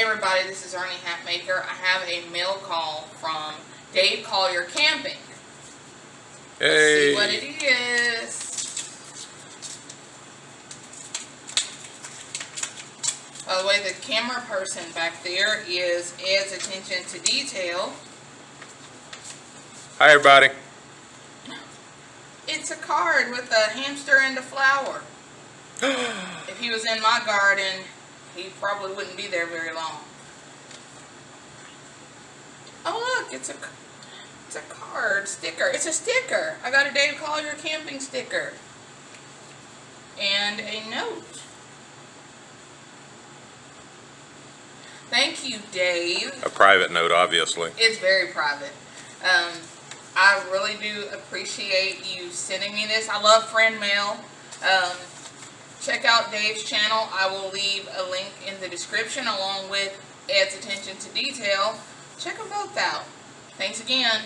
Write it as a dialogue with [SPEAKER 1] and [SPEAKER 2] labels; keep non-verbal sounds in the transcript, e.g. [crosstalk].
[SPEAKER 1] Hey everybody, this is Ernie Hatmaker. I have a mail call from Dave Collier Camping.
[SPEAKER 2] Hey.
[SPEAKER 1] See what it is. By the way, the camera person back there is Ed's attention to detail.
[SPEAKER 2] Hi, everybody.
[SPEAKER 1] It's a card with a hamster and a flower. [gasps] if he was in my garden, he probably wouldn't be there very long. Oh look, it's a it's a card sticker. It's a sticker. I got a Dave Collier camping sticker. And a note. Thank you, Dave.
[SPEAKER 2] A private note, obviously.
[SPEAKER 1] It's very private. Um, I really do appreciate you sending me this. I love friend mail. Um, check out Dave's channel. I will leave a link in the description along with Ed's attention to detail. Check them both out. Thanks again.